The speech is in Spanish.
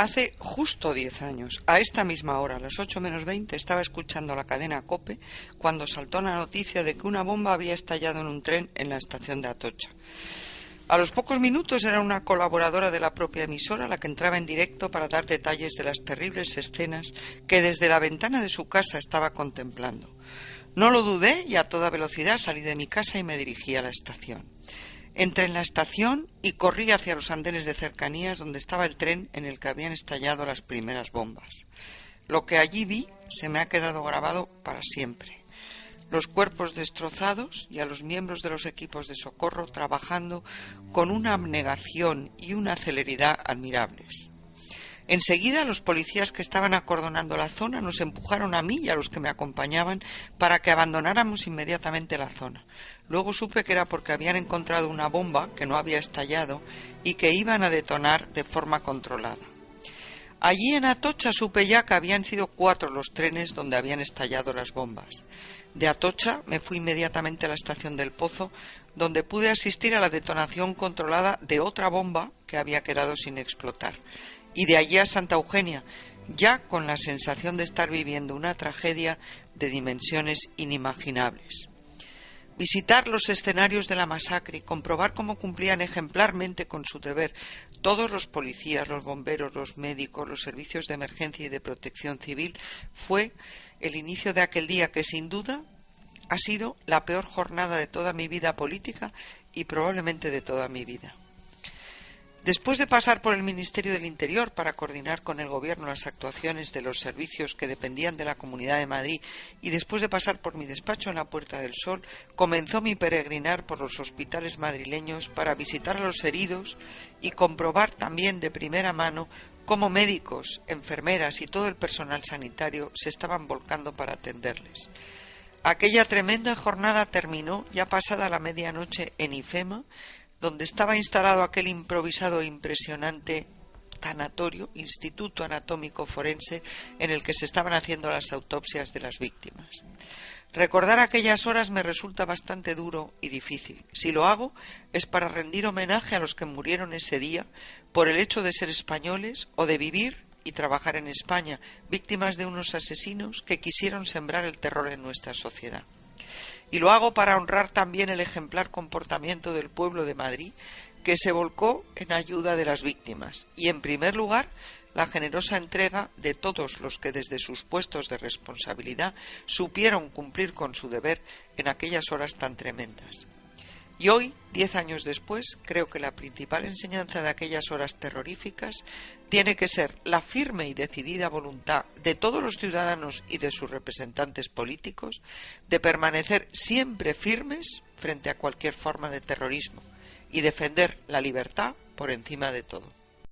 Hace justo diez años, a esta misma hora, a las ocho menos veinte, estaba escuchando la cadena COPE cuando saltó la noticia de que una bomba había estallado en un tren en la estación de Atocha. A los pocos minutos era una colaboradora de la propia emisora la que entraba en directo para dar detalles de las terribles escenas que desde la ventana de su casa estaba contemplando. No lo dudé y a toda velocidad salí de mi casa y me dirigí a la estación. Entré en la estación y corrí hacia los andenes de cercanías donde estaba el tren en el que habían estallado las primeras bombas. Lo que allí vi se me ha quedado grabado para siempre los cuerpos destrozados y a los miembros de los equipos de socorro trabajando con una abnegación y una celeridad admirables. Enseguida los policías que estaban acordonando la zona nos empujaron a mí y a los que me acompañaban para que abandonáramos inmediatamente la zona. Luego supe que era porque habían encontrado una bomba que no había estallado y que iban a detonar de forma controlada. Allí en Atocha supe ya que habían sido cuatro los trenes donde habían estallado las bombas. De Atocha me fui inmediatamente a la estación del Pozo, donde pude asistir a la detonación controlada de otra bomba que había quedado sin explotar. Y de allí a Santa Eugenia, ya con la sensación de estar viviendo una tragedia de dimensiones inimaginables. Visitar los escenarios de la masacre y comprobar cómo cumplían ejemplarmente con su deber todos los policías, los bomberos, los médicos, los servicios de emergencia y de protección civil fue el inicio de aquel día que sin duda ha sido la peor jornada de toda mi vida política y probablemente de toda mi vida. Después de pasar por el Ministerio del Interior para coordinar con el Gobierno las actuaciones de los servicios que dependían de la Comunidad de Madrid y después de pasar por mi despacho en la Puerta del Sol, comenzó mi peregrinar por los hospitales madrileños para visitar a los heridos y comprobar también de primera mano cómo médicos, enfermeras y todo el personal sanitario se estaban volcando para atenderles. Aquella tremenda jornada terminó ya pasada la medianoche en IFEMA donde estaba instalado aquel improvisado e impresionante tanatorio, Instituto Anatómico Forense, en el que se estaban haciendo las autopsias de las víctimas. Recordar aquellas horas me resulta bastante duro y difícil. Si lo hago es para rendir homenaje a los que murieron ese día por el hecho de ser españoles o de vivir y trabajar en España, víctimas de unos asesinos que quisieron sembrar el terror en nuestra sociedad. Y lo hago para honrar también el ejemplar comportamiento del pueblo de Madrid, que se volcó en ayuda de las víctimas. Y, en primer lugar, la generosa entrega de todos los que desde sus puestos de responsabilidad supieron cumplir con su deber en aquellas horas tan tremendas. Y hoy, diez años después, creo que la principal enseñanza de aquellas horas terroríficas tiene que ser la firme y decidida voluntad de todos los ciudadanos y de sus representantes políticos de permanecer siempre firmes frente a cualquier forma de terrorismo y defender la libertad por encima de todo.